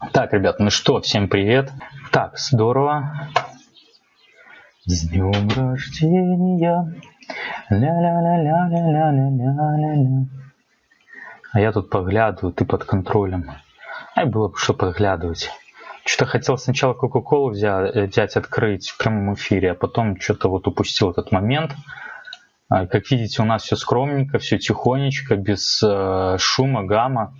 Так, ребят, ну что, всем привет. Так, здорово. С днем рождения. Ля-ля-ля-ля-ля-ля-ля-ля-ля. А я тут поглядываю, ты под контролем. Ай, было бы что подглядывать. Что-то хотел сначала Кока-Колу взять, взять, открыть в прямом эфире, а потом что-то вот упустил этот момент. А, как видите, у нас все скромненько, все тихонечко, без э, шума, гамма.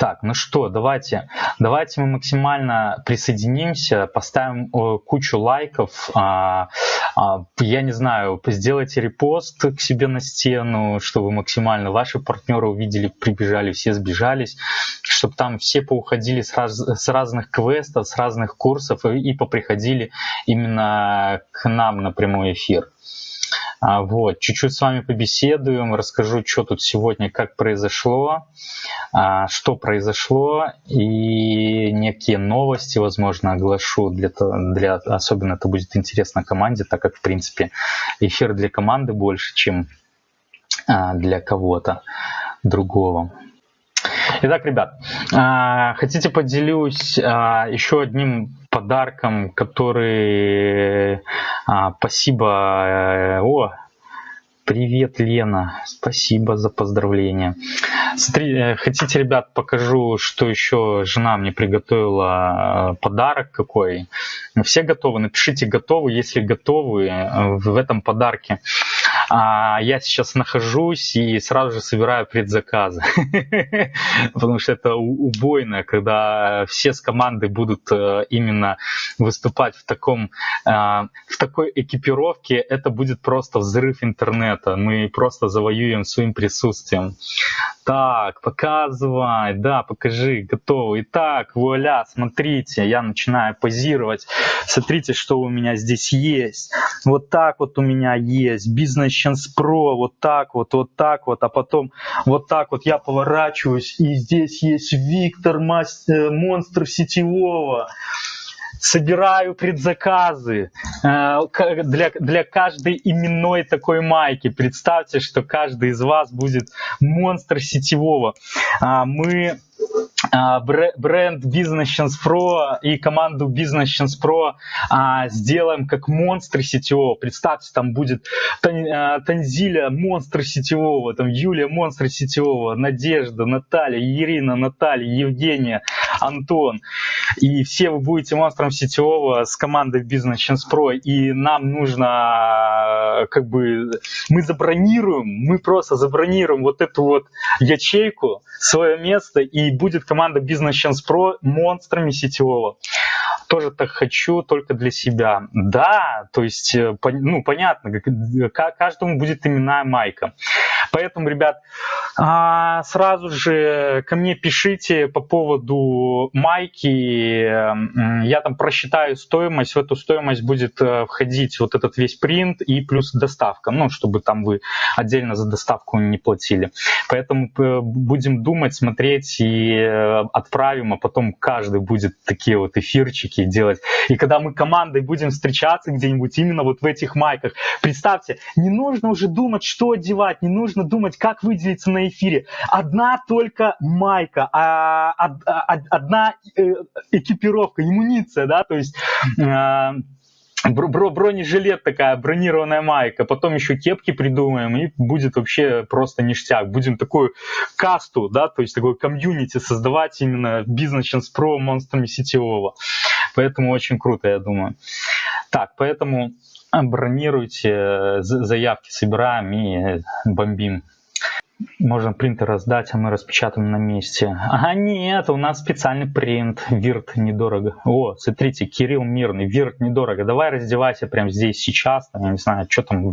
Так, ну что, давайте, давайте мы максимально присоединимся, поставим кучу лайков. А, а, я не знаю, сделайте репост к себе на стену, чтобы максимально ваши партнеры увидели, прибежали, все сбежались, чтобы там все поуходили с, раз, с разных квестов, с разных курсов и, и поприходили именно к нам на прямой эфир. А, вот, чуть-чуть с вами побеседуем, расскажу, что тут сегодня, как произошло, а, что произошло, и некие новости, возможно, оглашу, для, для, особенно это будет интересно команде, так как, в принципе, эфир для команды больше, чем а, для кого-то другого. Итак, ребят, хотите поделюсь еще одним подарком, который... А, спасибо. Э, о, привет, Лена. Спасибо за поздравление. Смотри, э, хотите, ребят, покажу, что еще жена мне приготовила э, подарок какой. Все готовы? Напишите готовы, если готовы в этом подарке. А я сейчас нахожусь и сразу же собираю предзаказы. Потому что это убойно, когда все с команды будут э, именно выступать в, таком, э, в такой экипировке. Это будет просто взрыв интернета. Мы просто завоюем своим присутствием. Так, показывай, да, покажи, готово. Итак, вуаля, смотрите, я начинаю позировать. Смотрите, что у меня здесь есть. Вот так вот у меня есть. Chance Pro, вот так вот, вот так вот. А потом вот так вот я поворачиваюсь, и здесь есть Виктор, мастер, монстр сетевого собираю предзаказы э, для, для каждой именной такой майки. Представьте, что каждый из вас будет монстр сетевого. А, мы бренд Business Chance Pro и команду Business Chance Pro а, сделаем как монстры сетевого. Представьте, там будет а, Танзиля монстр сетевого, там Юлия монстр сетевого, Надежда, Наталья, Ирина, Наталья, Евгения, Антон. И все вы будете монстром сетевого с командой Business Chance Pro. И нам нужно как бы мы забронируем, мы просто забронируем вот эту вот ячейку, свое место и будет команда Business Chance Pro монстрами сетевого. Тоже так хочу, только для себя. Да, то есть, э, ну, понятно, каждому будет именная майка. Поэтому, ребят, а, сразу же ко мне пишите по поводу майки. Я там просчитаю стоимость. В эту стоимость будет э, входить вот этот весь принт и плюс доставка. Ну, чтобы там вы отдельно за доставку не платили. Поэтому э, будем думать, смотреть и э, отправим, а потом каждый будет такие вот эфирчики делать. И когда мы командой будем встречаться где-нибудь именно вот в этих майках, представьте, не нужно уже думать, что одевать, не нужно думать, как выделиться на эфире. Одна только майка, а, одна э, экипировка, иммуниция, да, то есть бронежилет такая, бронированная майка, потом еще кепки придумаем, и будет вообще просто ништяк. Будем такую касту, да, то есть такой комьюнити создавать именно бизнес про монстрами сетевого. Поэтому очень круто, я думаю. Так, поэтому бронируйте, заявки собираем и бомбим. Можно принтер раздать, а мы распечатаем на месте. А нет, у нас специальный принт. Вирт недорого. О, смотрите, Кирилл Мирный. Вирт недорого. Давай раздевайся прямо здесь, сейчас. Там, я не знаю, что там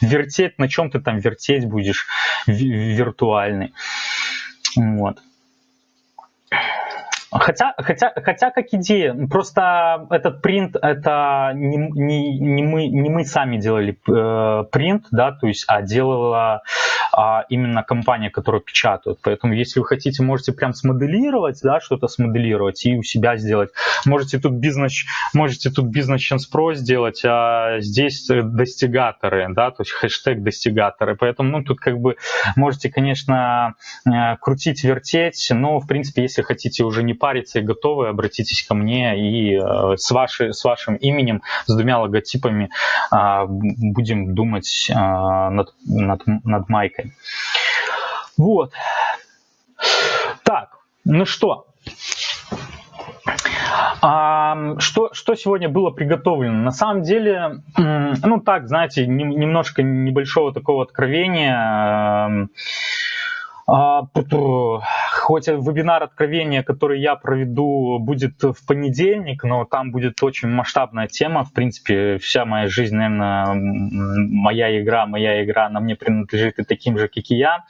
вертеть, на чем ты там вертеть будешь виртуальный. Вот. Хотя, хотя, хотя как идея, просто этот принт, это не, не, не, мы, не мы сами делали э, принт, да, то есть, а делала а именно компания, которая печатает. Поэтому, если вы хотите, можете прям смоделировать, да, что-то смоделировать и у себя сделать. Можете тут бизнес, можете тут бизнес Chance Pro сделать, а здесь достигаторы, да, то есть хэштег достигаторы. Поэтому, ну, тут как бы можете, конечно, э, крутить, вертеть, но, в принципе, если хотите уже не париться и готовы, обратитесь ко мне и э, с, вашей, с вашим именем, с двумя логотипами э, будем думать э, над, над, над майкой. Вот. Так, ну что, а, что, что сегодня было приготовлено? На самом деле, ну так, знаете, немножко небольшого такого откровения. А, хоть вебинар откровения, который я проведу, будет в понедельник, но там будет очень масштабная тема. В принципе, вся моя жизнь, наверное, моя игра, моя игра, она мне принадлежит и таким же, как и я.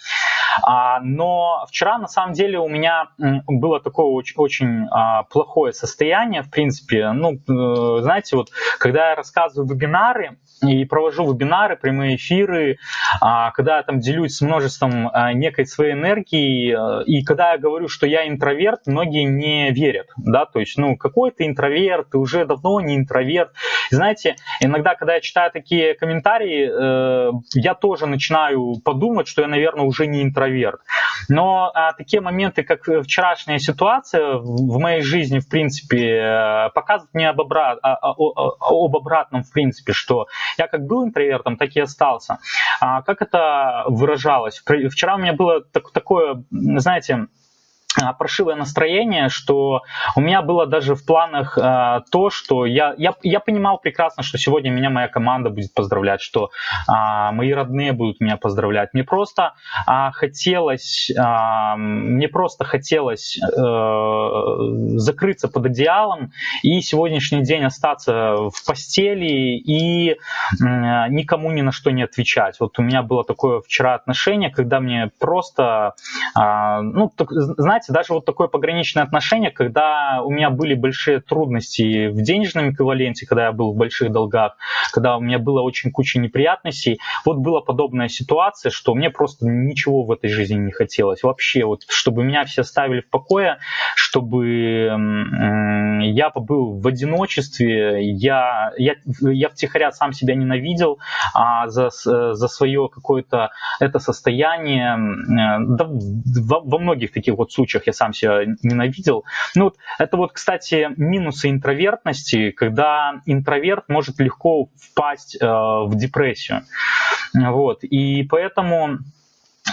А, но вчера, на самом деле, у меня было такое очень, очень а, плохое состояние, в принципе. Ну, э, знаете, вот когда я рассказываю вебинары, и провожу вебинары, прямые эфиры, а, когда я там делюсь с множеством а, некой своей энергии, а, и когда я говорю, что я интроверт, многие не верят, да, то есть, ну, какой ты интроверт, ты уже давно не интроверт. знаете, иногда, когда я читаю такие комментарии, э, я тоже начинаю подумать, что я, наверное, уже не интроверт. Но такие моменты, как вчерашняя ситуация в моей жизни, в принципе, э, показывают мне об, обрат, об обратном, в принципе, что я как был интровертом, так и остался. А как это выражалось? Вчера у меня было так, такое, знаете, а, прошивое настроение, что у меня было даже в планах э, то, что я, я, я понимал прекрасно, что сегодня меня моя команда будет поздравлять, что э, мои родные будут меня поздравлять. Мне просто э, хотелось, э, мне просто хотелось э, закрыться под одеялом и сегодняшний день остаться в постели и э, никому ни на что не отвечать. Вот у меня было такое вчера отношение, когда мне просто, э, ну, так, знаете, знаете, даже вот такое пограничное отношение, когда у меня были большие трудности в денежном эквиваленте, когда я был в больших долгах, когда у меня было очень куча неприятностей, вот была подобная ситуация, что мне просто ничего в этой жизни не хотелось. Вообще, вот, чтобы меня все оставили в покое, чтобы я побыл в одиночестве, я, я, я втихаря сам себя ненавидел а за, за свое какое-то это состояние. Да, во, во многих таких вот случаях случаях я сам себя ненавидел. Ну, вот, это вот, кстати, минусы интровертности, когда интроверт может легко впасть э, в депрессию. Вот, и поэтому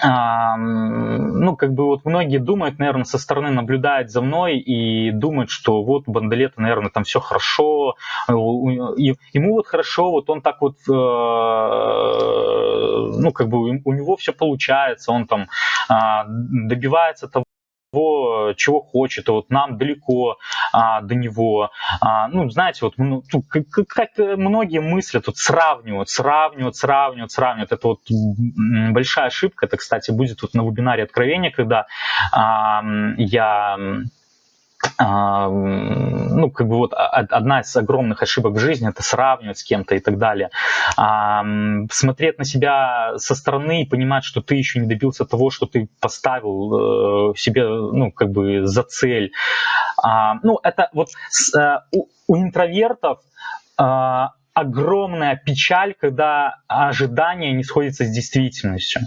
ну, как бы вот многие думают, наверное, со стороны наблюдают за мной и думают, что вот Бандалета, наверное, там все хорошо, ему вот хорошо, вот он так вот, э, ну, как бы у него все получается, он там а, добивается того, того, чего хочет, а вот нам далеко а, до него. А, ну, знаете, вот ну, как, как многие мыслят, вот сравнивают, сравнивают, сравнивают, сравнивают. Это вот большая ошибка. Это, кстати, будет вот на вебинаре откровения, когда а, я ну, как бы вот одна из огромных ошибок в жизни это сравнивать с кем-то и так далее. Смотреть на себя со стороны и понимать, что ты еще не добился того, что ты поставил э, себе, ну, как бы за цель. Ну, это вот э, у интровертов а, огромная печаль, когда ожидания не сходятся с действительностью.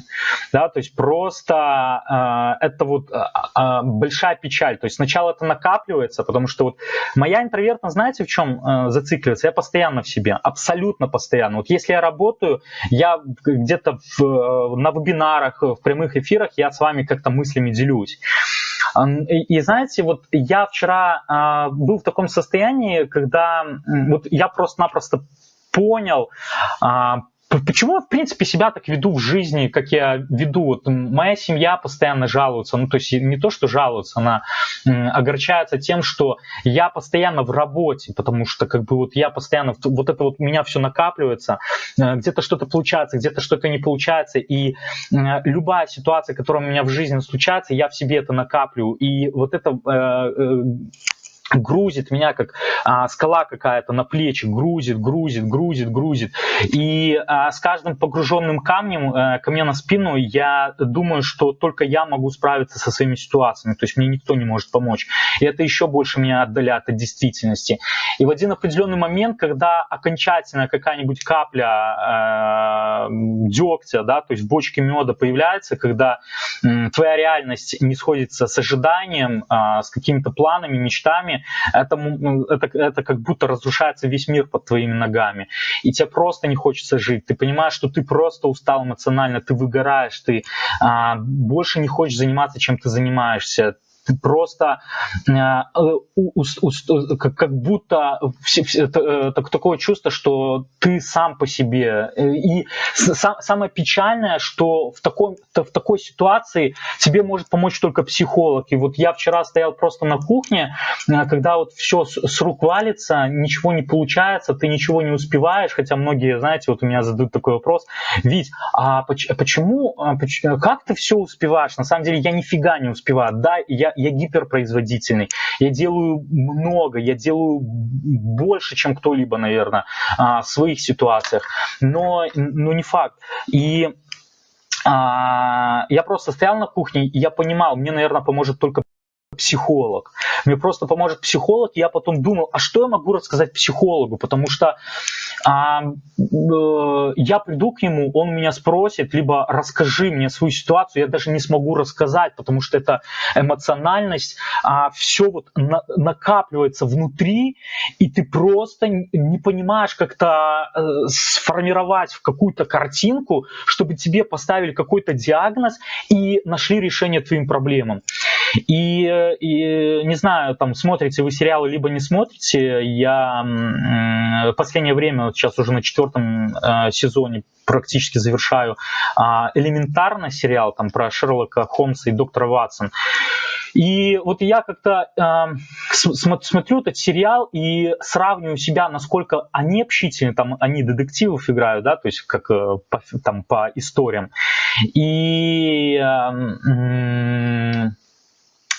Да, то есть просто э, это вот э, э, большая печаль. То есть сначала это накапливается, потому что вот моя интровертность, знаете, в чем э, зацикливается? Я постоянно в себе, абсолютно постоянно. Вот если я работаю, я где-то в, на вебинарах, в прямых эфирах, я с вами как-то мыслями делюсь. И, знаете, вот я вчера э, был в таком состоянии, когда вот я просто-напросто понял, э, Почему, в принципе, себя так веду в жизни, как я веду? Вот моя семья постоянно жалуется, ну, то есть не то, что жалуется, она огорчается тем, что я постоянно в работе, потому что, как бы, вот я постоянно, вот это вот у меня все накапливается, э, где-то что-то получается, где-то что-то не получается, и любая ситуация, которая у меня в жизни случается, я в себе это накаплю, и вот это э, э, грузит меня как а, скала какая-то на плечи, грузит, грузит, грузит, грузит. И а, с каждым погруженным камнем а, ко мне на спину я думаю, что только я могу справиться со своими ситуациями, то есть мне никто не может помочь. И это еще больше меня отдаляет от действительности. И в один определенный момент, когда окончательно какая-нибудь капля э, дегтя, да, то есть в бочке меда появляется, когда э, твоя реальность не сходится с ожиданием, э, с какими-то планами, мечтами, это, это, это как будто разрушается весь мир под твоими ногами. И тебе просто не хочется жить. Ты понимаешь, что ты просто устал эмоционально, ты выгораешь, ты а, больше не хочешь заниматься, чем ты занимаешься ты просто э, как, будто э, так, такое чувство, что ты сам по себе. И сам, самое печальное, что в, таком, в такой ситуации тебе может помочь только психолог. И вот я вчера стоял просто на кухне, э, когда вот все с, рук валится, ничего не получается, ты ничего не успеваешь, хотя многие, знаете, вот у меня задают такой вопрос, Вить, а почему, а как ты все успеваешь? На самом деле я нифига не успеваю. Да, я, я гиперпроизводительный, я делаю много, я делаю больше, чем кто-либо, наверное, а, в своих ситуациях, но, но не факт. И а, я просто стоял на кухне, и я понимал, мне, наверное, поможет только психолог. Мне просто поможет психолог, я потом думал, а что я могу рассказать психологу, потому что а, э, я приду к нему, он меня спросит, либо расскажи мне свою ситуацию, я даже не смогу рассказать, потому что это эмоциональность, а, все вот на, накапливается внутри, и ты просто не понимаешь как-то э, сформировать в какую-то картинку, чтобы тебе поставили какой-то диагноз и нашли решение твоим проблемам. И, и не знаю, там смотрите вы сериалы, либо не смотрите. Я в последнее время, вот сейчас уже на четвертом э, сезоне практически завершаю э, элементарно сериал там про Шерлока Холмса и доктора Ватсон. И вот я как-то э, смотрю этот сериал и сравниваю себя, насколько они общительны, там они детективов играют, да, то есть как э, по, там по историям. И э,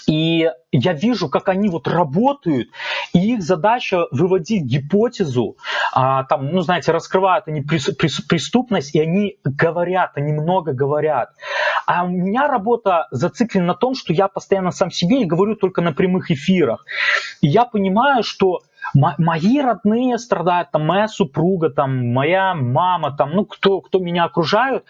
и я вижу, как они вот работают, и их задача выводить гипотезу, а, там, ну, знаете, раскрывают они преступность, и они говорят, они много говорят. А у меня работа зациклена на том, что я постоянно сам себе и говорю только на прямых эфирах. И я понимаю, что мои родные страдают, там, моя супруга, там, моя мама, там, ну, кто, кто меня окружают,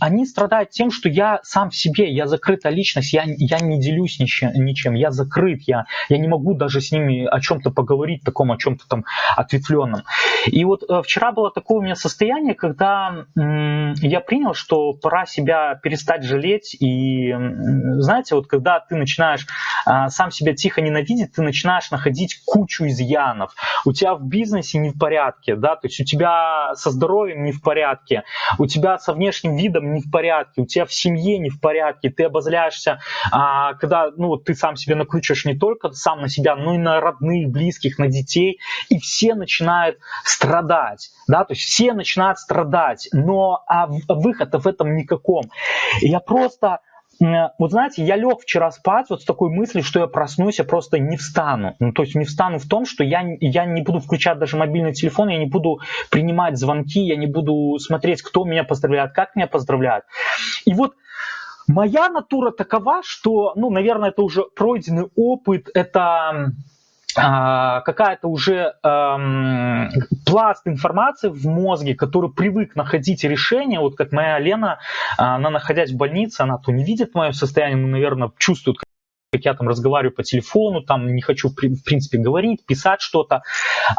они страдают тем, что я сам в себе, я закрытая личность, я, я не делюсь ничем, ничем, я закрыт, я, я не могу даже с ними о чем-то поговорить, таком, о чем-то там ответвленном. И вот э, вчера было такое у меня состояние, когда м, я принял, что пора себя перестать жалеть, и, м, знаете, вот когда ты начинаешь а, сам себя тихо ненавидеть, ты начинаешь находить кучу изъянов, изъянов, у тебя в бизнесе не в порядке, да, то есть у тебя со здоровьем не в порядке, у тебя со внешним видом не в порядке, у тебя в семье не в порядке, ты обозляешься, а, когда, ну, ты сам себе накручиваешь не только сам на себя, но и на родных, близких, на детей, и все начинают страдать, да, то есть все начинают страдать, но а выхода в этом никаком. я просто вот знаете, я лег вчера спать вот с такой мыслью, что я проснусь, я просто не встану. Ну, то есть не встану в том, что я, я не буду включать даже мобильный телефон, я не буду принимать звонки, я не буду смотреть, кто меня поздравляет, как меня поздравляют. И вот моя натура такова, что, ну, наверное, это уже пройденный опыт, это какая-то уже эм, пласт информации в мозге, который привык находить решение, вот как моя Лена, она находясь в больнице, она то не видит мое состояние, но, наверное, чувствует, как я там разговариваю по телефону, там не хочу, в принципе, говорить, писать что-то,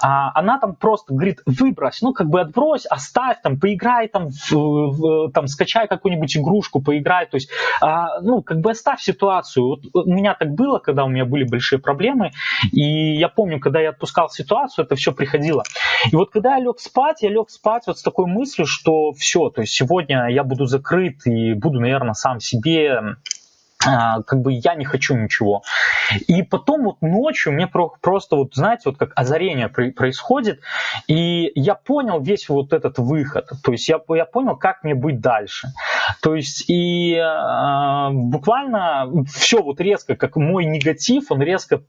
а она там просто говорит, выбрось, ну, как бы отбрось, оставь, там, поиграй, там, в, в, там скачай какую-нибудь игрушку, поиграй, то есть, а, ну, как бы оставь ситуацию. Вот у меня так было, когда у меня были большие проблемы, и я помню, когда я отпускал ситуацию, это все приходило. И вот когда я лег спать, я лег спать вот с такой мыслью, что все, то есть сегодня я буду закрыт и буду, наверное, сам себе как бы я не хочу ничего. И потом вот ночью мне просто вот, знаете, вот как озарение происходит, и я понял весь вот этот выход, то есть я, я понял, как мне быть дальше. То есть и э, буквально все вот резко, как мой негатив, он резко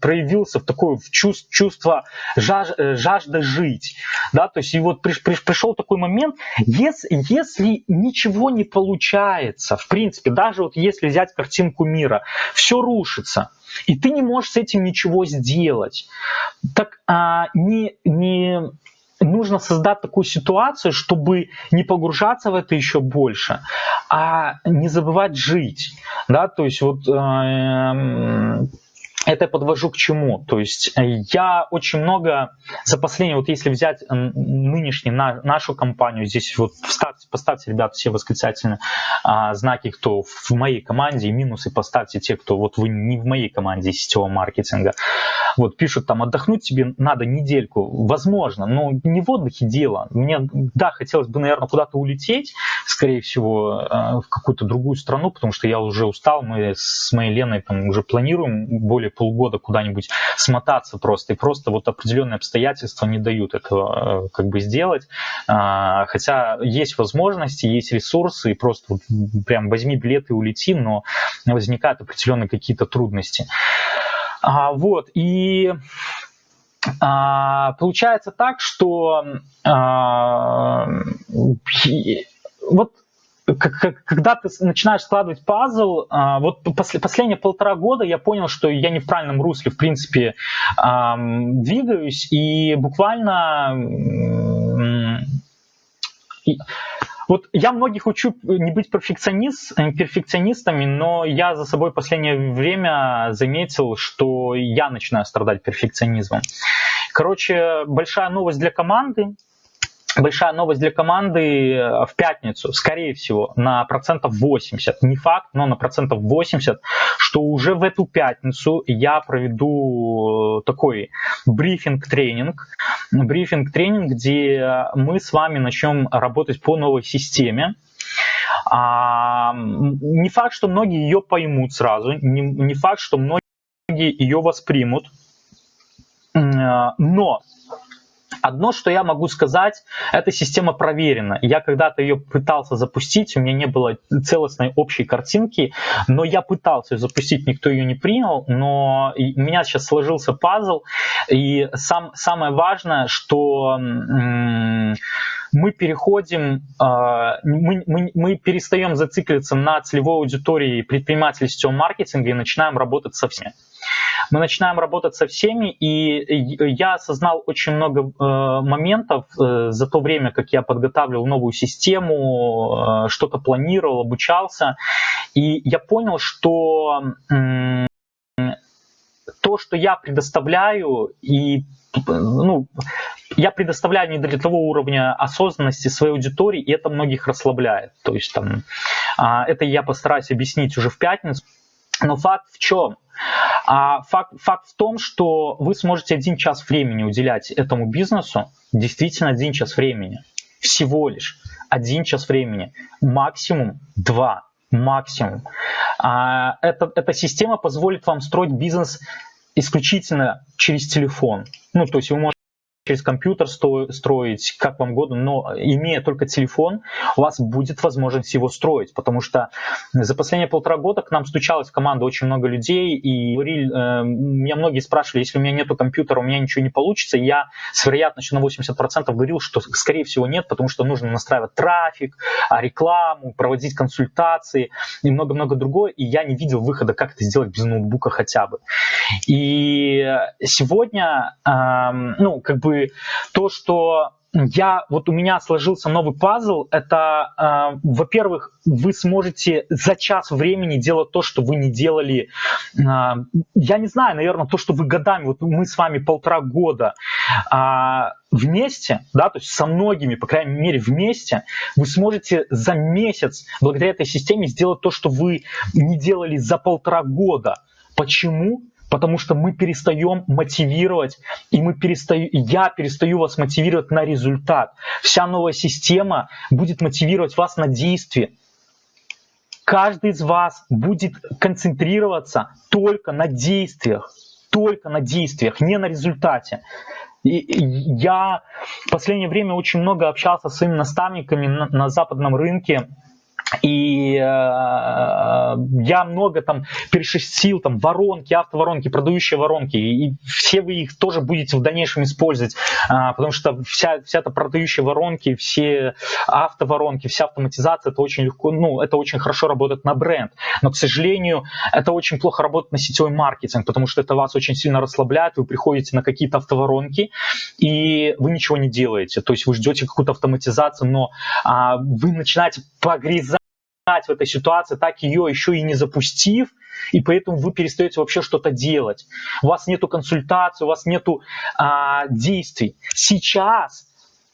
проявился в такое в чувство, чувство жаж, э, жажда жить, да, то есть и вот при, при, пришел такой момент, если, если ничего не получается, в принципе, даже вот если взять картинку мира. Все рушится. И ты не можешь с этим ничего сделать. Так а, не, не нужно создать такую ситуацию, чтобы не погружаться в это еще больше, а не забывать жить. Да, то есть вот э, это подвожу к чему? То есть э, я очень много за последние, вот если взять нынешний, на, нашу компанию, здесь вот вставьте, поставьте, ребят, все восклицательные а, знаки, кто в моей команде, и минусы поставьте те, кто вот вы не в моей команде сетевого маркетинга. Вот пишут там, отдохнуть тебе надо недельку. Возможно, но не в отдыхе дело. Мне, да, хотелось бы, наверное, куда-то улететь, скорее всего, э, в какую-то другую страну, потому что я уже устал, мы с моей Леной там уже планируем более полгода куда-нибудь смотаться просто, и просто вот определенные обстоятельства не дают этого э, как бы сделать. А, хотя есть возможности, есть ресурсы, и просто вот прям возьми билет и улети, но возникают определенные какие-то трудности. А, вот, и а, получается так, что а, вот когда ты начинаешь складывать пазл, а, вот последние полтора года я понял, что я не в правильном русле, в принципе, двигаюсь, и буквально вот я многих учу не быть перфекционист, перфекционистами, но я за собой последнее время заметил, что я начинаю страдать перфекционизмом. Короче, большая новость для команды большая новость для команды э, в пятницу, скорее всего, на процентов 80. Не факт, но на процентов 80, что уже в эту пятницу я проведу э, такой брифинг-тренинг. Брифинг-тренинг, где мы с вами начнем работать по новой системе. А, не факт, что многие ее поймут сразу, не, факт, что многие ее воспримут, э, но Одно, что я могу сказать, эта система проверена. Я когда-то ее пытался запустить, у меня не было целостной общей картинки, но я пытался ее запустить, никто ее не принял, но у меня сейчас сложился пазл, и сам, самое важное, что мы переходим, а, мы, мы, мы перестаем зацикливаться на целевой аудитории предпринимателей сетевого маркетинга и начинаем работать со всеми. Мы начинаем работать со всеми, и я осознал очень много э, моментов э, за то время, как я подготавливал новую систему, э, что-то планировал, обучался, и я понял, что то, что я предоставляю, и ну, я предоставляю не для того уровня осознанности своей аудитории, и это многих расслабляет. То есть там, а, это я постараюсь объяснить уже в пятницу. Но факт в чем? А факт, факт в том, что вы сможете один час времени уделять этому бизнесу, действительно один час времени, всего лишь один час времени, максимум два, максимум. А, это, эта система позволит вам строить бизнес исключительно через телефон. Ну, то есть вы можете через компьютер строить, как вам угодно, но имея только телефон, у вас будет возможность его строить, потому что за последние полтора года к нам стучалась в команду очень много людей, и говорили, э, меня многие спрашивали, если у меня нету компьютера, у меня ничего не получится, я с вероятностью на 80% говорил, что скорее всего нет, потому что нужно настраивать трафик, а, рекламу, проводить консультации и много-много другое, и я не видел выхода, как это сделать без ноутбука хотя бы. И сегодня, ну, как бы то, что я, вот у меня сложился новый пазл, это, э, во-первых, вы сможете за час времени делать то, что вы не делали, э, я не знаю, наверное, то, что вы годами, вот мы с вами полтора года э, вместе, да, то есть со многими, по крайней мере, вместе, вы сможете за месяц благодаря этой системе сделать то, что вы не делали за полтора года. Почему? Потому что мы перестаем мотивировать, и мы перестаю, я перестаю вас мотивировать на результат. Вся новая система будет мотивировать вас на действие. каждый из вас будет концентрироваться только на действиях, только на действиях, не на результате. И я в последнее время очень много общался с своими наставниками на, на западном рынке, и э, я много там перешестил, там воронки, автоворонки, продающие воронки, и все вы их тоже будете в дальнейшем использовать, э, потому что вся, вся эта продающая воронки, все автоворонки, вся автоматизация, это очень легко, ну, это очень хорошо работает на бренд, но, к сожалению, это очень плохо работает на сетевой маркетинг, потому что это вас очень сильно расслабляет, вы приходите на какие-то автоворонки, и вы ничего не делаете, то есть вы ждете какую-то автоматизацию, но э, вы начинаете погрязать в этой ситуации, так ее еще и не запустив, и поэтому вы перестаете вообще что-то делать. У вас нету консультации, у вас нету а, действий. Сейчас,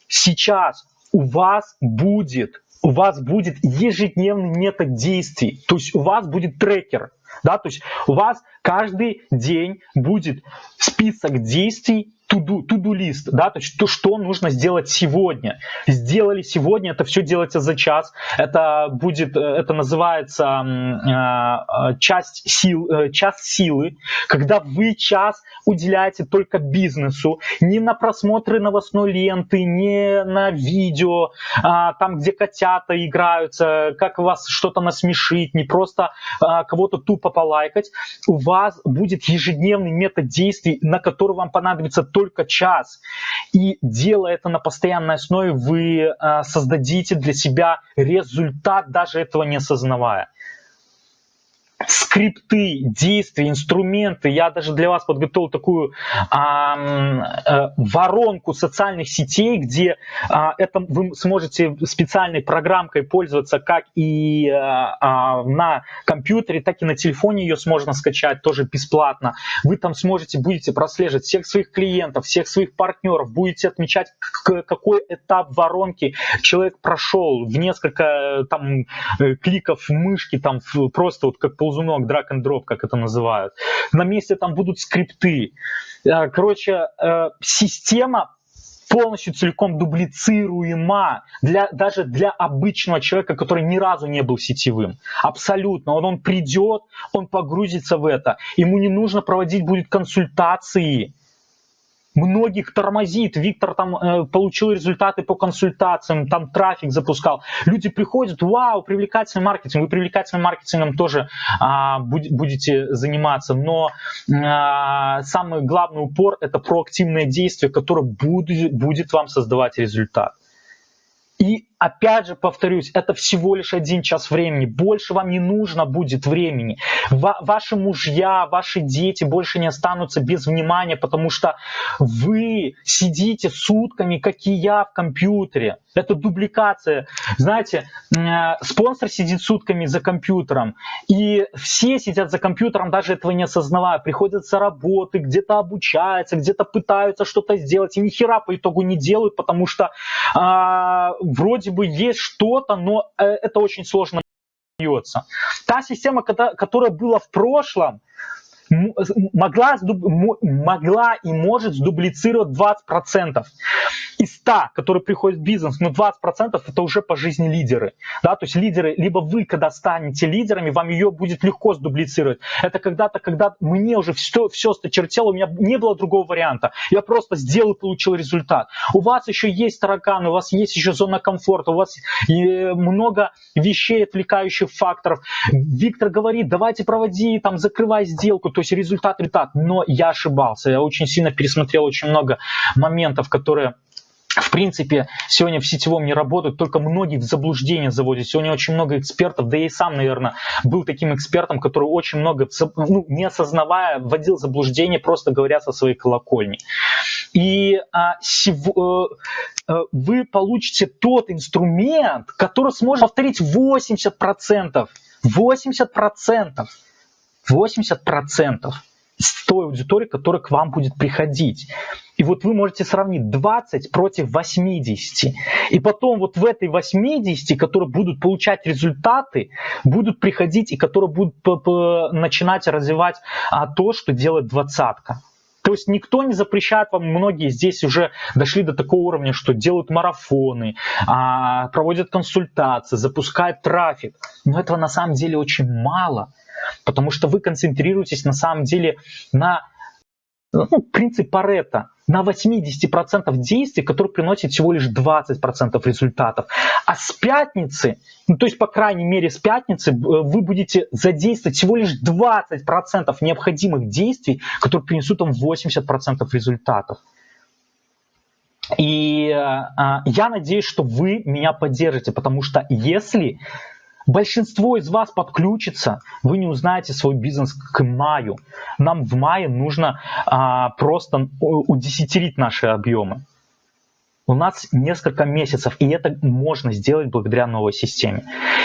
сейчас у вас будет, у вас будет ежедневный метод действий, то есть у вас будет трекер, да, то есть у вас каждый день будет список действий, to-do, to-do лист, да, то есть то, что нужно сделать сегодня. Сделали сегодня, это все делается за час. Это будет, э, это называется э, часть сил, э, час силы, когда вы час уделяете только бизнесу, не на просмотры новостной ленты, не на видео, а, там, где котята играются, как вас что-то насмешить, не просто а, кого-то тупо полайкать. У вас будет ежедневный метод действий, на который вам понадобится только только час. И делая это на постоянной основе, вы э, создадите для себя результат, даже этого не осознавая скрипты, действия, инструменты. Я даже для вас подготовил такую а, а, воронку социальных сетей, где а, это вы сможете специальной программкой пользоваться как и а, а, на компьютере, так и на телефоне ее можно скачать тоже бесплатно. Вы там сможете, будете прослеживать всех своих клиентов, всех своих партнеров, будете отмечать, какой этап воронки человек прошел в несколько там э, кликов мышки, там просто вот как ползунок, драг and drop, как это называют. На месте там будут скрипты. Э, короче, э, система полностью целиком дублицируема для, даже для обычного человека, который ни разу не был сетевым. Абсолютно. Он, он придет, он погрузится в это. Ему не нужно проводить будет консультации многих тормозит. Виктор там э, получил результаты по консультациям, там трафик запускал. Люди приходят, вау, привлекательный маркетинг. Вы привлекательным маркетингом тоже а, будете заниматься, но а, самый главный упор это проактивное действие, которое будет, будет вам создавать результат. И опять же повторюсь, это всего лишь один час времени. Больше вам не нужно будет времени. Ва ваши мужья, ваши дети больше не останутся без внимания, потому что вы сидите сутками, как и я, в компьютере. Это дубликация. Знаете, э, спонсор сидит сутками за компьютером, и все сидят за компьютером, даже этого не осознавая. Приходят с работы, где-то обучаются, где-то пытаются что-то сделать, и ни хера по итогу не делают, потому что а, вроде бы есть что-то, но э, это очень сложно дается. Та система, которая была в прошлом, могла, могла и может сдублицировать 20% из 100, которые приходят в бизнес, но 20% это уже по жизни лидеры. Да? То есть лидеры, либо вы, когда станете лидерами, вам ее будет легко сдублицировать. Это когда-то, когда мне уже все, все сточертело, у меня не было другого варианта. Я просто сделал и получил результат. У вас еще есть тараканы, у вас есть еще зона комфорта, у вас много вещей, отвлекающих факторов. Виктор говорит, давайте проводи, там, закрывай сделку то есть результат, результат. Но я ошибался, я очень сильно пересмотрел очень много моментов, которые в принципе, сегодня в сетевом не работают, только многие в заблуждение заводят. Сегодня очень много экспертов, да и сам, наверное, был таким экспертом, который очень много, ну, не осознавая, вводил заблуждение, просто говоря со своей колокольни. И а, сего, э, э, вы получите тот инструмент, который сможет повторить 80%. 80%. 80% с той аудитории, которая к вам будет приходить. И вот вы можете сравнить 20 против 80. И потом вот в этой 80, которые будут получать результаты, будут приходить и которые будут начинать развивать а, то, что делает двадцатка. То есть никто не запрещает вам, многие здесь уже дошли до такого уровня, что делают марафоны, а, проводят консультации, запускают трафик. Но этого на самом деле очень мало, потому что вы концентрируетесь на самом деле на ну, принцип Паретта на 80% действий, которые приносят всего лишь 20% результатов. А с пятницы, ну, то есть по крайней мере с пятницы, э, вы будете задействовать всего лишь 20% необходимых действий, которые принесут вам 80% результатов. И э, э, я надеюсь, что вы меня поддержите, потому что если Большинство из вас подключится, вы не узнаете свой бизнес к маю. Нам в мае нужно а, просто удесятерить наши объемы. У нас несколько месяцев, и это можно сделать благодаря новой системе.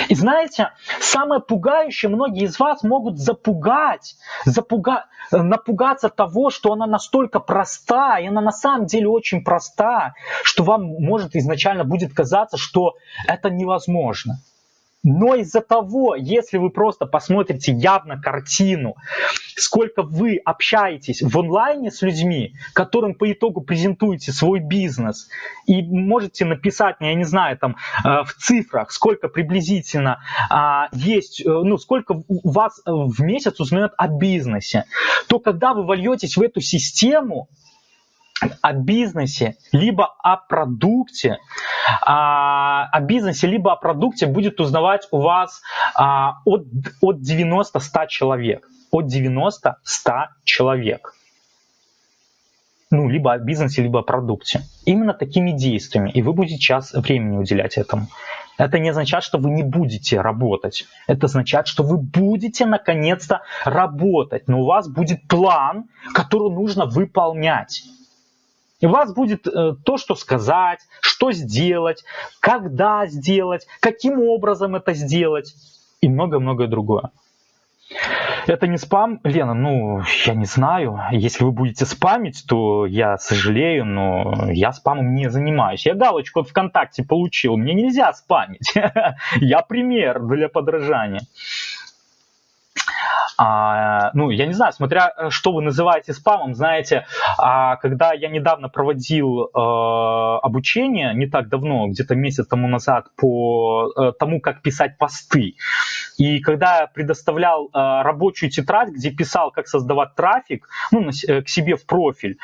И знаете, самое пугающее, многие из вас могут запугать, запуга, напугаться того, что она настолько проста, и она на самом деле очень проста, что вам может изначально будет казаться, что это невозможно. Но из-за того, если вы просто посмотрите явно картину, сколько вы общаетесь в онлайне с людьми, которым по итогу презентуете свой бизнес, и можете написать, я не знаю, там э, в цифрах, сколько приблизительно а, есть, э, ну, сколько вас в месяц узнает о бизнесе, то когда вы вольетесь в эту систему, о бизнесе, либо о продукте, а, о бизнесе, либо о продукте будет узнавать у вас а, от, от 90-100 человек. От 90-100 человек. Ну, либо о бизнесе, либо о продукте. Именно такими действиями. И вы будете час времени уделять этому. Это не означает, что вы не будете работать. Это означает, что вы будете наконец-то работать. Но у вас будет план, который нужно выполнять. И у вас будет э, то, что сказать, что сделать, когда сделать, каким образом это сделать и много-многое другое. Это не спам, Лена, ну, я не знаю. Если вы будете спамить, то я сожалею, но я спамом не занимаюсь. Я галочку от ВКонтакте получил, мне нельзя спамить. Я пример для подражания. А, ну, я не знаю, смотря э, что вы называете спамом, знаете, а, когда я недавно проводил а, обучение, не так давно, где-то месяц тому назад, по а, тому, как писать посты, и когда я предоставлял а, рабочую тетрадь, где писал, как создавать трафик, ну, на, к себе в профиль,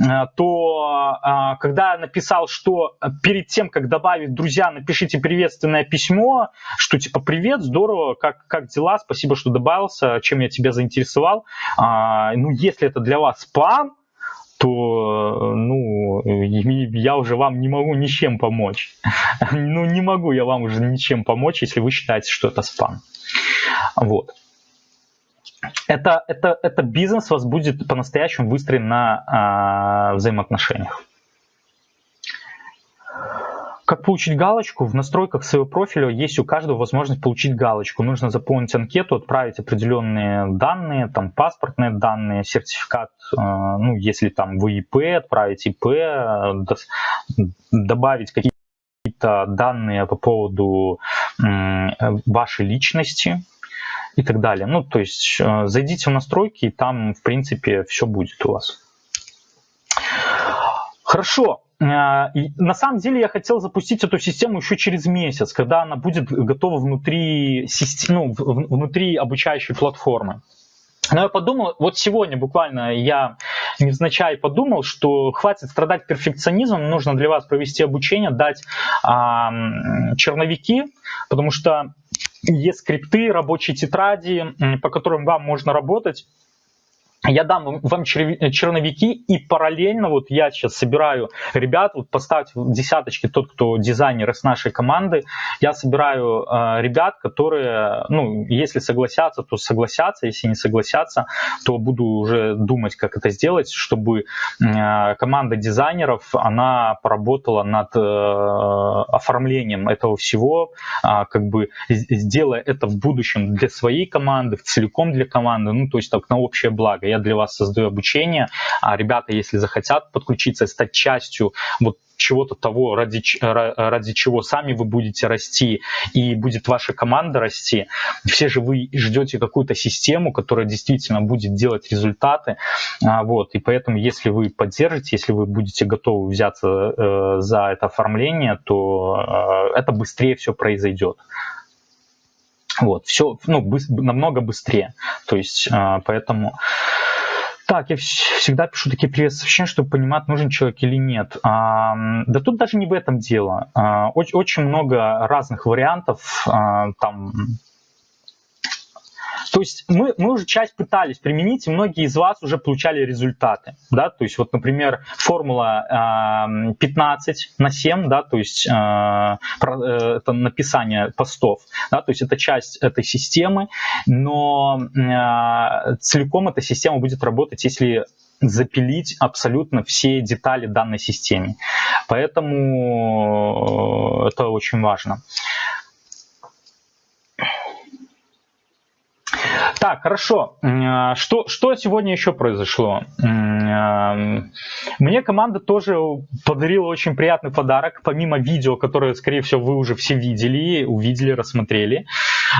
а, то когда я написал, что перед тем, как добавить друзья, напишите приветственное письмо, что типа привет, здорово, как, как дела, спасибо, что добавился, чем чем я тебя заинтересовал. А, ну, если это для вас спам, то ну, я уже вам не могу ничем помочь. ну, не могу я вам уже ничем помочь, если вы считаете, что это спам. Вот. Это, это, это бизнес вас будет по-настоящему выстроен на а, взаимоотношениях. Как получить галочку? В настройках своего профиля есть у каждого возможность получить галочку. Нужно заполнить анкету, отправить определенные данные, там паспортные данные, сертификат, э, ну, если там вы ИП, отправить ИП, добавить какие-то данные по поводу вашей личности и так далее. Ну, то есть э, зайдите в настройки, и там, в принципе, все будет у вас. Хорошо. И на самом деле я хотел запустить эту систему еще через месяц, когда она будет готова внутри, ну, внутри обучающей платформы. Но я подумал, вот сегодня буквально я невзначай подумал, что хватит страдать перфекционизмом, нужно для вас провести обучение, дать а, черновики, потому что есть скрипты, рабочие тетради, по которым вам можно работать я дам вам черновики, и параллельно вот я сейчас собираю ребят, вот поставьте десяточки тот, кто дизайнер из нашей команды, я собираю э, ребят, которые, ну, если согласятся, то согласятся, если не согласятся, то буду уже думать, как это сделать, чтобы э, команда дизайнеров, она поработала над э, оформлением этого всего, э, как бы сделая это в будущем для своей команды, целиком для команды, ну, то есть так на общее благо. Я для вас создаю обучение, а ребята, если захотят подключиться стать частью вот чего-то того, ради, ради чего сами вы будете расти и будет ваша команда расти. Все же вы ждете какую-то систему, которая действительно будет делать результаты. А, вот, и поэтому, если вы поддержите, если вы будете готовы взяться э, за это оформление, то э, это быстрее все произойдет. Вот, все ну, быс- намного быстрее. То есть, э, поэтому так, я всегда пишу такие приветствия, чтобы понимать, нужен человек или нет. А, да тут даже не в этом дело. А, очень, очень много разных вариантов. А, там то есть мы, мы уже часть пытались применить, и многие из вас уже получали результаты. Да? То есть вот, например, формула э, 15 на 7, да, то есть э, э, это написание постов, да, то есть это часть этой системы, но э, целиком эта система будет работать, если запилить абсолютно все детали данной системе. Поэтому э, это очень важно. Так, хорошо. А, что, что сегодня еще произошло? А, мне команда тоже подарила очень приятный подарок, помимо видео, которое, скорее всего, вы уже все видели, увидели, рассмотрели.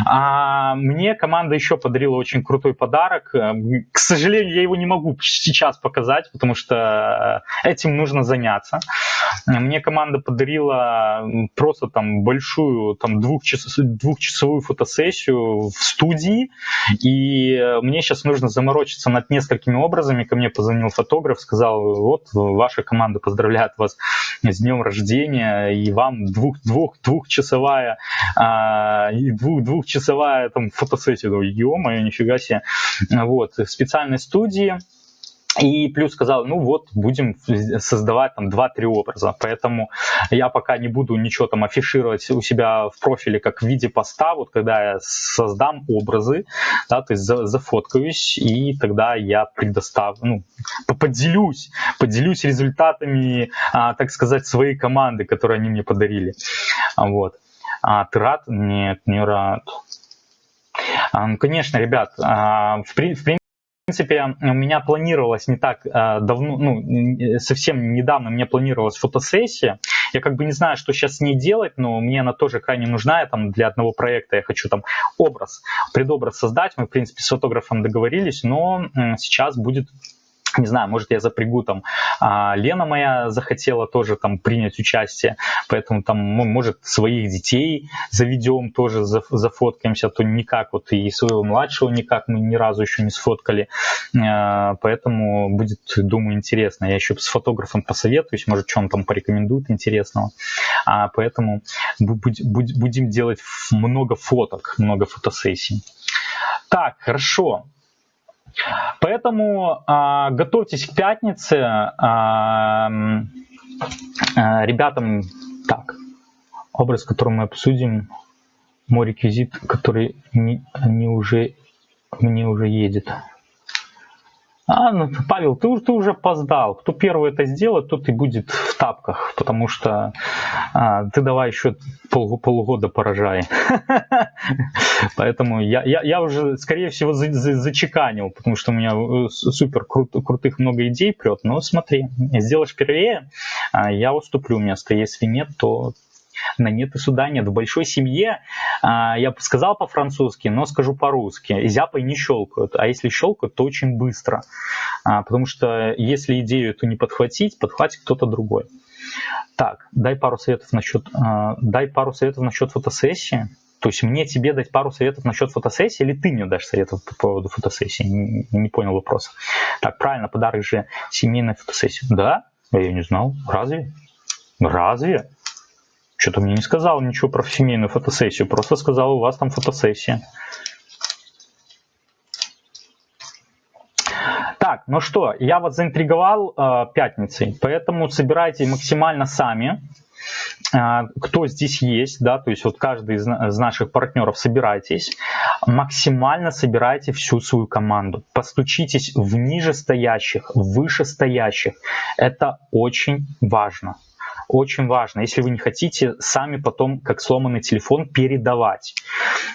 А мне команда еще подарила очень крутой подарок. К сожалению, я его не могу сейчас показать, потому что этим нужно заняться. Мне команда подарила просто там большую там двухчас, двухчасовую фотосессию в студии, и мне сейчас нужно заморочиться над несколькими образами. Ко мне позвонил фотограф, сказал, вот ваша команда поздравляет вас с днем рождения, и вам двух, двух, двухчасовая, а, двух, двухчасовая там фотосессия. Ё-моё, нифига себе. Вот, в специальной студии и плюс сказал, ну вот, будем создавать там 2-3 образа. Поэтому я пока не буду ничего там афишировать у себя в профиле как в виде поста. Вот когда я создам образы, да, то есть зафоткаюсь, и тогда я предоставлю, ну, поделюсь, поделюсь результатами, а, так сказать, своей команды, которую они мне подарили. Вот. А ты рад? Нет, не рад. Конечно, ребят, а, в принципе, в принципе, у меня планировалось не так э, давно, ну, совсем недавно мне планировалась фотосессия. Я как бы не знаю, что сейчас с ней делать, но мне она тоже крайне нужна. Я там для одного проекта я хочу там образ, предобраз создать. Мы, в принципе, с фотографом договорились, но сейчас будет не знаю, может, я запрягу там, а, Лена моя захотела тоже там принять участие, поэтому там, может, своих детей заведем, тоже зафоткаемся, а то никак, вот и своего младшего никак мы ни разу еще не сфоткали, а, поэтому будет, думаю, интересно. Я еще с фотографом посоветуюсь, может, что он там порекомендует интересного, а, поэтому будем делать много фоток, много фотосессий. Так, хорошо. Поэтому э, готовьтесь к пятнице. Э, э, ребятам, так, образ, который мы обсудим, мой реквизит, который не, не уже, мне уже едет. А, ну, Павел, ты, ты уже опоздал. Кто первый это сделает, тот и будет в тапках, потому что а, ты давай еще пол, полгода поражай. Поэтому я, уже, скорее всего, за, за, зачеканил, потому что у меня э, супер крут, крутых много идей прет. Но смотри, сделаешь первее, а, я уступлю место. Если нет, то на нет и суда нет. В большой семье, а, я сказал по-французски, но скажу по-русски, зяпой не щелкают, а если щелкают, то очень быстро, а, потому что если идею эту не подхватить, подхватит кто-то другой. Так, дай пару советов насчет, а, дай пару советов насчет фотосессии. То есть мне тебе дать пару советов насчет фотосессии, или ты мне дашь советов по поводу фотосессии? Не, не понял вопроса. Так, правильно, подарок же семейная фотосессия. Да? Я не знал. Разве? Разве? Что-то мне не сказал ничего про семейную фотосессию, просто сказал, у вас там фотосессия. Так, ну что, я вас заинтриговал э, пятницей, поэтому собирайте максимально сами, э, кто здесь есть, да, то есть вот каждый из, из наших партнеров собирайтесь, максимально собирайте всю свою команду, постучитесь в нижестоящих, вышестоящих, это очень важно Очень важно, если вы не хотите сами потом, как сломанный телефон, передавать.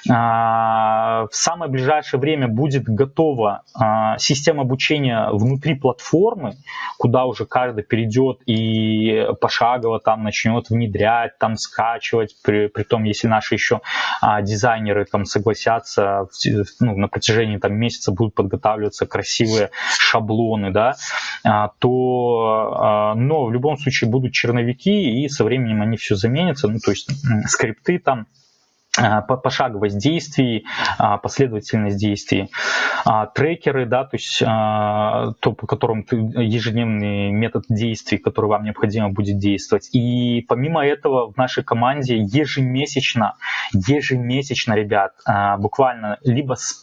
А, в самое ближайшее время будет готова а, система обучения внутри платформы, куда уже каждый перейдет и пошагово там начнет внедрять, там скачивать, при, при том, если наши еще а, дизайнеры там согласятся ну, на протяжении там месяца будут подготавливаться красивые шаблоны, да, то, но в любом случае будут черновики и со временем они все заменятся, ну то есть скрипты там а, пошаговость действий, а, последовательность действий, а, трекеры, да, то есть то, по которому ты, ежедневный метод действий, который вам необходимо будет действовать. И помимо этого в нашей команде ежемесячно, ежемесячно, ребят, буквально либо с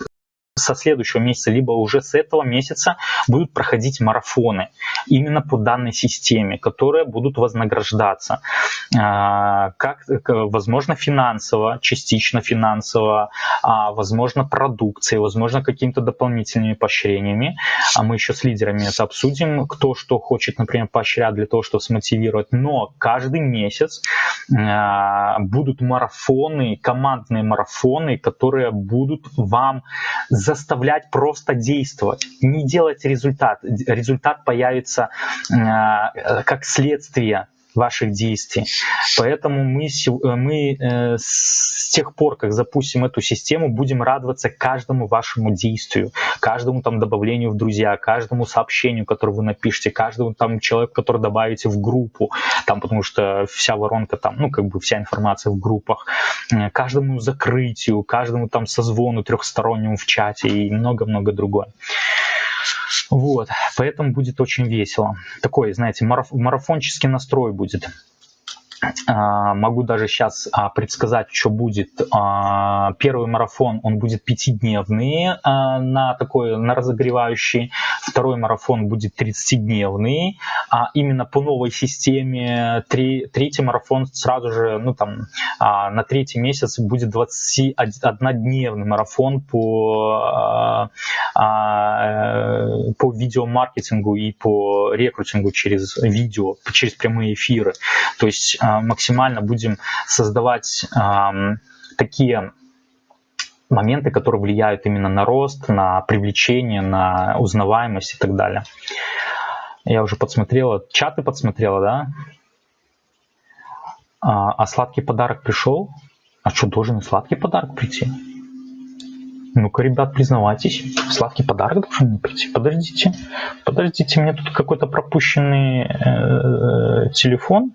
со следующего месяца, либо уже с этого месяца будут проходить марафоны именно по данной системе, которые будут вознаграждаться. А, как, возможно, финансово, частично финансово, а, возможно, продукцией, возможно, какими-то дополнительными поощрениями. А мы еще с лидерами это обсудим, кто что хочет, например, поощрять для того, чтобы смотивировать. Но каждый месяц а, будут марафоны, командные марафоны, которые будут вам заставлять просто действовать, не делать результат. Результат появится э, как следствие ваших действий. Поэтому мы, э, мы э, с тех пор, как запустим эту систему, будем радоваться каждому вашему действию, каждому там добавлению в друзья, каждому сообщению, которое вы напишете, каждому там человеку, который добавите в группу, там, потому что вся воронка там, ну, как бы вся информация в группах, э, каждому закрытию, каждому там созвону трехстороннему в чате и много-много другое. Вот, поэтому будет очень весело. Такой, знаете, мараф марафонческий настрой будет. А, могу даже сейчас а, предсказать, что будет. А, первый марафон, он будет пятидневный на такой, на разогревающий. Второй марафон будет 30-дневный. Именно по новой системе. Третий марафон сразу же, ну там, на третий месяц будет 21-дневный марафон по, по видеомаркетингу и по рекрутингу через видео, через прямые эфиры. То есть а, максимально будем создавать такие моменты, которые влияют именно на рост, на привлечение, на узнаваемость и так далее. Я уже подсмотрела, чаты подсмотрела, да? А, а сладкий подарок пришел? А что, должен сладкий подарок прийти? Ну-ка, ребят, признавайтесь, сладкий подарок должен мне прийти. Подождите, подождите, меня тут какой-то пропущенный э, телефон.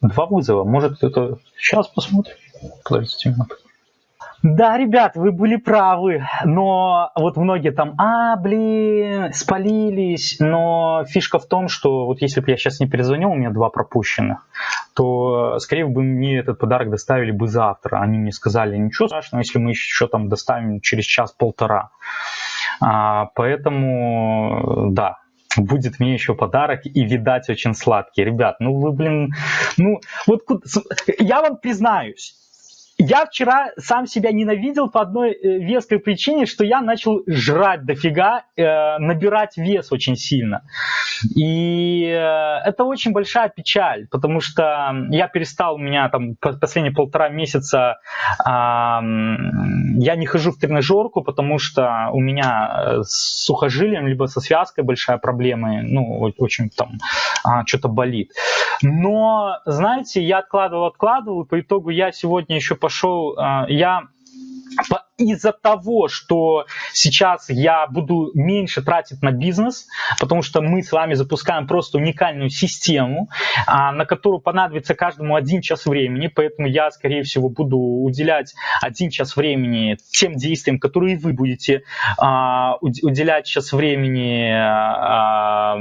Два вызова. Может, это... Сейчас посмотрим. Подождите минутку. Да, ребят, вы были правы, но вот многие там, а, блин, спалились, но фишка в том, что вот если бы я сейчас не перезвонил, у меня два пропущенных, то, скорее бы, мне этот подарок доставили бы завтра. Они мне сказали, ничего страшного, если мы еще там доставим через час-полтора. А, поэтому, да, будет мне еще подарок и, видать, очень сладкий. Ребят, ну вы, блин, ну вот я вам признаюсь, я вчера сам себя ненавидел по одной э, веской причине, что я начал жрать дофига, э, набирать вес очень сильно. И э, это очень большая печаль, потому что я перестал, у меня там последние полтора месяца э, я не хожу в тренажерку, потому что у меня с сухожилием, либо со связкой большая проблема, ну, очень там э, что-то болит. Но, знаете, я откладывал, откладывал, и по итогу я сегодня еще пошел, а, я из-за того, что сейчас я буду меньше тратить на бизнес, потому что мы с вами запускаем просто уникальную систему, а, на которую понадобится каждому один час времени, поэтому я, скорее всего, буду уделять один час времени тем действиям, которые вы будете а, уделять час времени, а,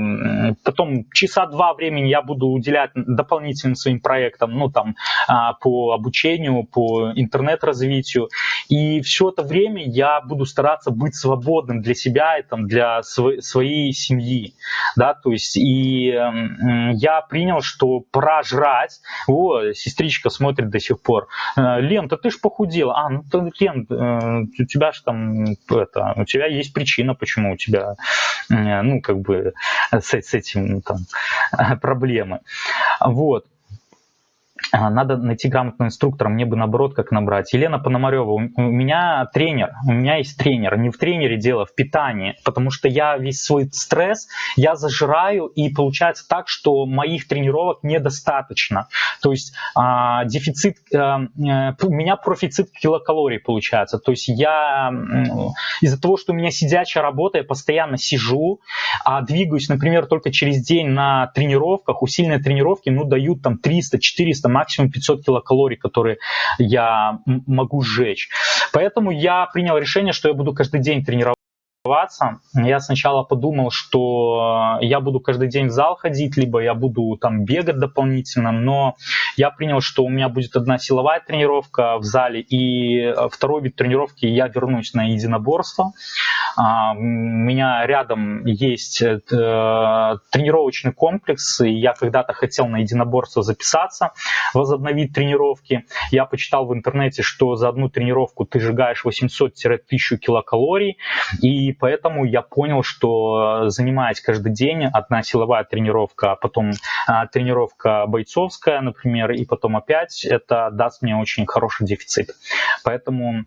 потом часа два времени я буду уделять дополнительным своим проектам, ну там по обучению, по интернет-развитию, и все это время я буду стараться быть свободным для себя и там, для св- своей семьи. Да, то есть и э, я принял, что пора жрать. О, сестричка смотрит до сих пор. Э, Лен, ты ж похудела. А, ну, ты, Лен, э, у тебя же там, это, у тебя есть причина, почему у тебя, э, ну, как бы, с, с этим там проблемы. Вот. Надо найти грамотного инструктора, мне бы наоборот как набрать. Елена Пономарева, у меня тренер, у меня есть тренер, не в тренере дело, в питании, потому что я весь свой стресс, я зажираю, и получается так, что моих тренировок недостаточно. То есть а, дефицит, а, у меня профицит килокалорий получается. То есть я из-за того, что у меня сидячая работа, я постоянно сижу, а двигаюсь, например, только через день на тренировках, усиленные тренировки, ну, дают там 300, 400, максимум 500 килокалорий, которые я могу сжечь. Поэтому я принял решение, что я буду каждый день тренироваться я сначала подумал, что я буду каждый день в зал ходить, либо я буду там бегать дополнительно, но я принял, что у меня будет одна силовая тренировка в зале, и второй вид тренировки я вернусь на единоборство. А, у меня рядом есть э, тренировочный комплекс, и я когда-то хотел на единоборство записаться, возобновить тренировки. Я почитал в интернете, что за одну тренировку ты сжигаешь 800-1000 килокалорий, и поэтому я понял, что занимаясь каждый день, одна силовая тренировка, а потом а, тренировка бойцовская, например, и потом опять, это даст мне очень хороший дефицит. Поэтому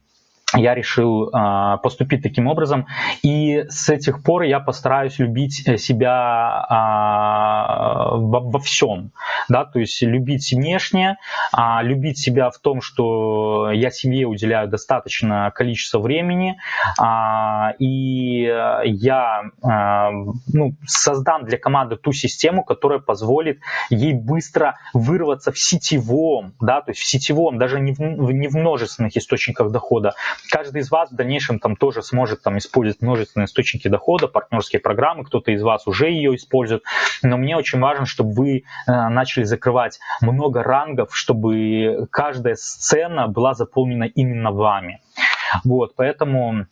я решил э, поступить таким образом. И с этих пор я постараюсь любить э, себя э, во, во всем. Да? То есть любить внешне, э, любить себя в том, что я семье уделяю достаточно количество времени. Э, и я э, ну, создам для команды ту систему, которая позволит ей быстро вырваться в сетевом, да, то есть в сетевом, даже не в, не в множественных источниках дохода, каждый из вас в дальнейшем там тоже сможет там использовать множественные источники дохода, партнерские программы, кто-то из вас уже ее использует, но мне очень важно, чтобы вы э, начали закрывать много рангов, чтобы каждая сцена была заполнена именно вами. Вот, поэтому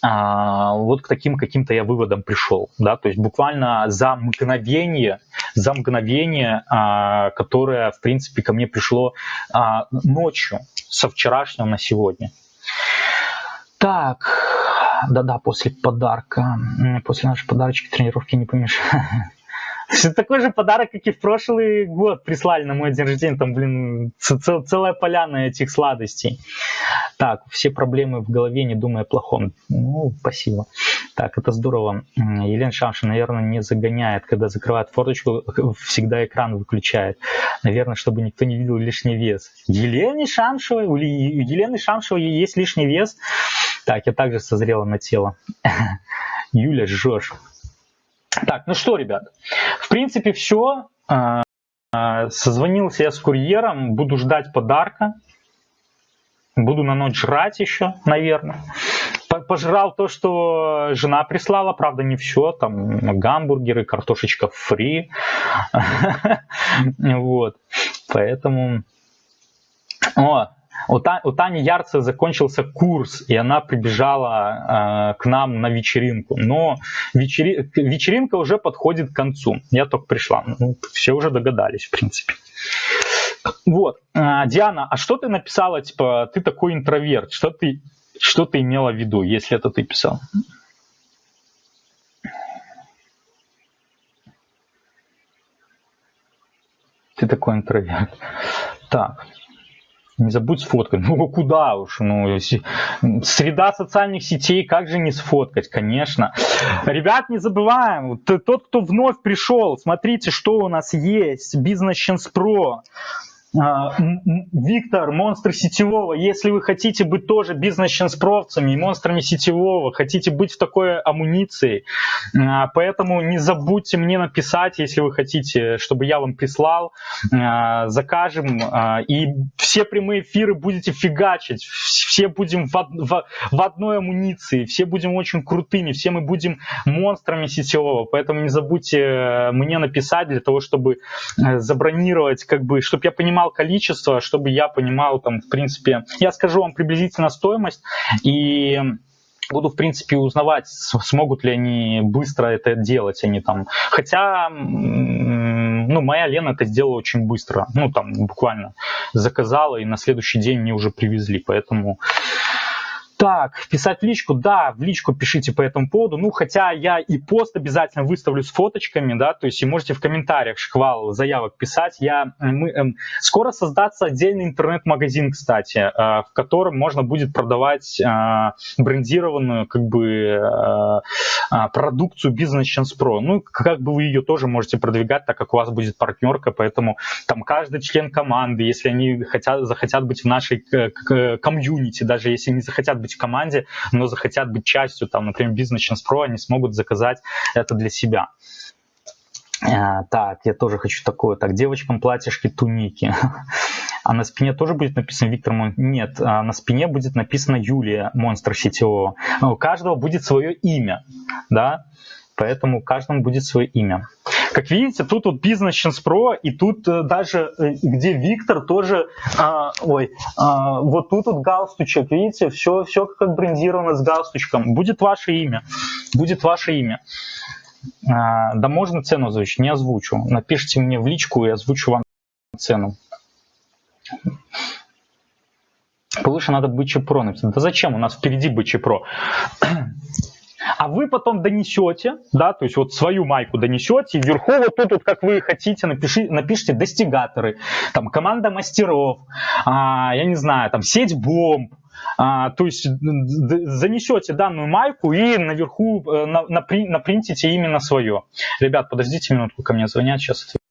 а, вот к таким каким-то я выводам пришел, да, то есть буквально за мгновение, за мгновение, а, которое, в принципе, ко мне пришло а, ночью, со вчерашнего на сегодня. Так, да-да, после подарка, после нашей подарочки тренировки не помешает. Такой же подарок, как и в прошлый год прислали на мой день рождения. Там, блин, цел, целая поляна этих сладостей. Так, все проблемы в голове, не думая о плохом. Ну, спасибо. Так, это здорово. Елена Шамшин, наверное, не загоняет, когда закрывает форточку, всегда экран выключает. Наверное, чтобы никто не видел лишний вес. Елене Шамшевой, у Елены Шамшевой есть лишний вес. Так, я также созрела на тело. Юля, жжешь. Так, ну что, ребят, в принципе все. А, а, созвонился я с курьером, буду ждать подарка. Буду на ночь жрать еще, наверное. Пожрал то, что жена прислала, правда не все, там гамбургеры, картошечка фри. Вот, поэтому... О, у, Та, у Тани Ярцев закончился курс, и она прибежала э, к нам на вечеринку. Но вечери, вечеринка уже подходит к концу. Я только пришла. Ну, все уже догадались, в принципе. Вот. Э, Диана, а что ты написала, типа, ты такой интроверт? Что ты, что ты имела в виду, если это ты писал? Ты такой интроверт. Так. Не забудь сфоткать. Ну куда уж, ну среда социальных сетей, как же не сфоткать, конечно. Ребят, не забываем, тот, кто вновь пришел, смотрите, что у нас есть. Business Chance Pro. А, Виктор, монстр сетевого, если вы хотите быть тоже бизнес-ченспровцами и монстрами сетевого, хотите быть в такой амуниции, а, поэтому не забудьте мне написать, если вы хотите, чтобы я вам прислал, а, закажем, и все прямые эфиры будете фигачить, все будем в, в, в одной амуниции, все будем очень крутыми, все мы будем монстрами сетевого, поэтому не забудьте э, мне написать для того, чтобы э, забронировать, как бы, чтобы я понимал, понимал количество, чтобы я понимал там, в принципе, я скажу вам приблизительно стоимость и буду, в принципе, узнавать, смогут ли они быстро это делать, они там, хотя, ну, моя Лена это сделала очень быстро, ну, там, буквально заказала, и на следующий день мне уже привезли, поэтому Так, писать в личку, да, в личку пишите по этому поводу. Ну, хотя я и пост обязательно выставлю с фоточками, да, то есть и можете в комментариях шквал заявок писать. Я, мы, э, скоро создаться отдельный интернет-магазин, кстати, э, в котором можно будет продавать э, брендированную, как бы, э, э, продукцию Business Chance Pro. Ну, как бы вы ее тоже можете продвигать, так как у вас будет партнерка, поэтому там каждый член команды, если они хотят, захотят быть в нашей э, комьюнити, даже если не захотят быть в команде, но захотят быть частью, там, например, Chance Pro, они смогут заказать это для себя. А, так, я тоже хочу такое. Так, девочкам платьишки, туники. А на спине тоже будет написано Виктор Мон? Нет, а на спине будет написано Юлия, монстр сетевого. У каждого будет свое имя, да, поэтому каждому будет свое имя. Как видите, тут вот Chance Pro, и тут э, даже, э, где Виктор, тоже, а, ой, а, вот тут вот галстучек, видите, все, все как брендировано с галстучком. Будет ваше имя, будет ваше имя. А, да можно цену озвучить, не озвучу. Напишите мне в личку, и озвучу вам цену. Повыше надо BC Pro написать. Да зачем? У нас впереди BC Pro. А вы потом донесете, да, то есть вот свою майку донесете, вверху вот тут вот, как вы хотите, напиши, напишите достигаторы, там команда мастеров, а, я не знаю, там сеть бомб, а, то есть занесете данную майку и наверху э, на, на, напринтите именно свое. Ребят, подождите минутку, ко мне звонят, сейчас отвечу.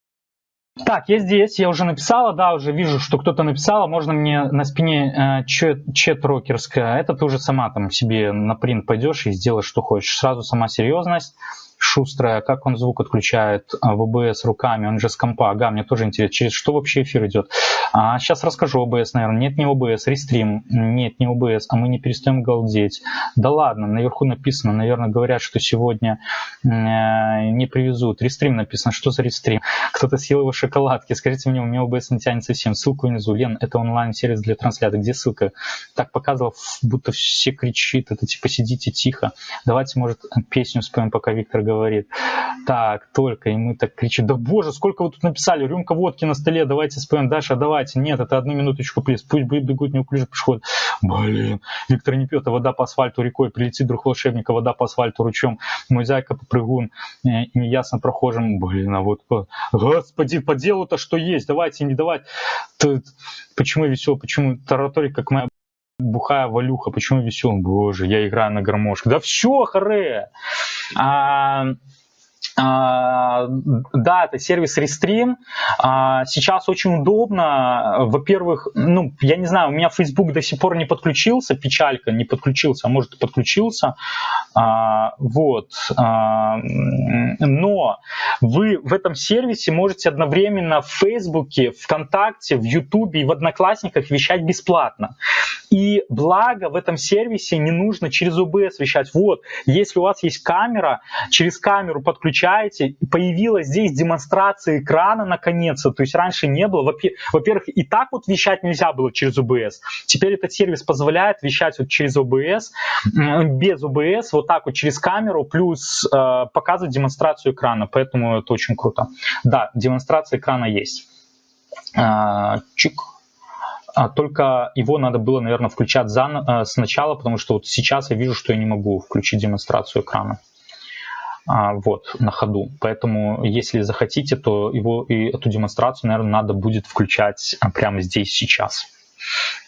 Так, я здесь, я уже написала, да, уже вижу, что кто-то написал, а можно мне на спине э, чет, рокерская, это ты уже сама там себе на принт пойдешь и сделаешь, что хочешь. Сразу сама серьезность шустрая, как он звук отключает а, в OBS руками, он же с компа, ага, мне тоже интересно, через что вообще эфир идет. А, сейчас расскажу OBS, наверное, нет, не OBS, рестрим, нет, не OBS, а мы не перестаем галдеть. Да ладно, наверху написано, наверное, говорят, что сегодня э, не привезут. Рестрим написано, что за рестрим? Кто-то съел его шоколадки, скажите мне, у меня OBS не тянет совсем, ссылку внизу. Лен, это онлайн-сервис для трансляции, где ссылка? Так показывал, будто все кричит, это типа сидите тихо. Давайте, может, песню споем, пока Виктор говорит. Так, только, и мы так кричим, да боже, сколько вы тут написали, рюмка водки на столе, давайте споем, Даша, давайте. Нет, это одну минуточку, плиз, пусть бегут неуклюже пешеход. Блин, Виктор не пьет, а вода по асфальту рекой, прилетит друг волшебника, вода по асфальту ручом, мой зайка попрыгун, э, неясно прохожим, блин, а вот, господи, по делу-то что есть, давайте, не давать. Почему весело, почему тараторик, как моя бухая валюха, почему веселым? Боже, я играю на гармошке. Да все, харе! А, да, это сервис Restream. А, сейчас очень удобно. Во-первых, ну, я не знаю, у меня Facebook до сих пор не подключился, печалька, не подключился, а может и подключился. А, вот. Но вы в этом сервисе можете одновременно в Facebook, ВКонтакте, в YouTube и в Одноклассниках вещать бесплатно. И благо в этом сервисе не нужно через OBS вещать. Вот, если у вас есть камера, через камеру подключать включаете, появилась здесь демонстрация экрана наконец-то, то есть раньше не было. Во-первых, и так вот вещать нельзя было через OBS. Теперь этот сервис позволяет вещать вот через OBS, без OBS, вот так вот через камеру, плюс э, показывать демонстрацию экрана, поэтому это очень круто. Да, демонстрация экрана есть. Э, чик. А только его надо было, наверное, включать за, э, сначала, потому что вот сейчас я вижу, что я не могу включить демонстрацию экрана. А, вот, на ходу. Поэтому, если захотите, то его и эту демонстрацию, наверное, надо будет включать а, прямо здесь, сейчас.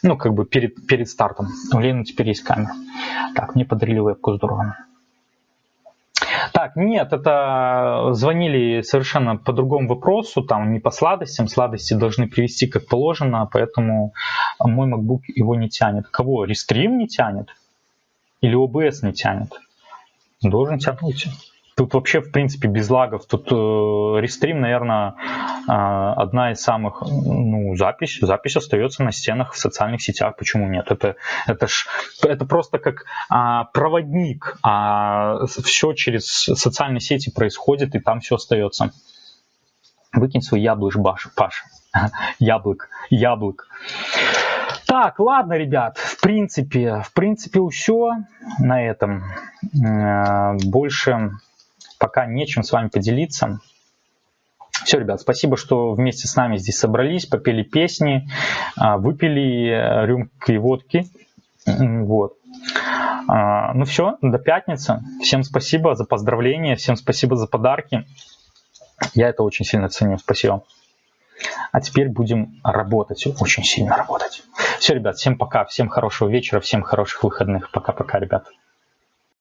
Ну, как бы перед, перед стартом. У Лены теперь есть камера. Так, мне подарили вебку, здорово. Так, нет, это звонили совершенно по другому вопросу, там не по сладостям, сладости должны привести как положено, поэтому мой MacBook его не тянет. Кого? Restream не тянет? Или OBS не тянет? Должен тянуть. Тут вообще, в принципе, без лагов. Тут э, рестрим, наверное, э, одна из самых, ну, запись. Запись остается на стенах в социальных сетях. Почему нет? Это, это, ж, это просто как а, проводник. А все через социальные сети происходит, и там все остается. Выкинь свой яблыш, Баш, Паша. Яблок, яблок. Так, ладно, ребят, в принципе, в принципе, все на этом. Э, больше пока нечем с вами поделиться. Все, ребят, спасибо, что вместе с нами здесь собрались, попели песни, а, выпили э, рюмки водки. Вот. А, ну все, до пятницы. Всем спасибо за поздравления, всем спасибо за подарки. Я это очень сильно ценю. Спасибо. А теперь будем работать, очень сильно работать. Все, ребят, всем пока, всем хорошего вечера, всем хороших выходных. Пока-пока, ребят.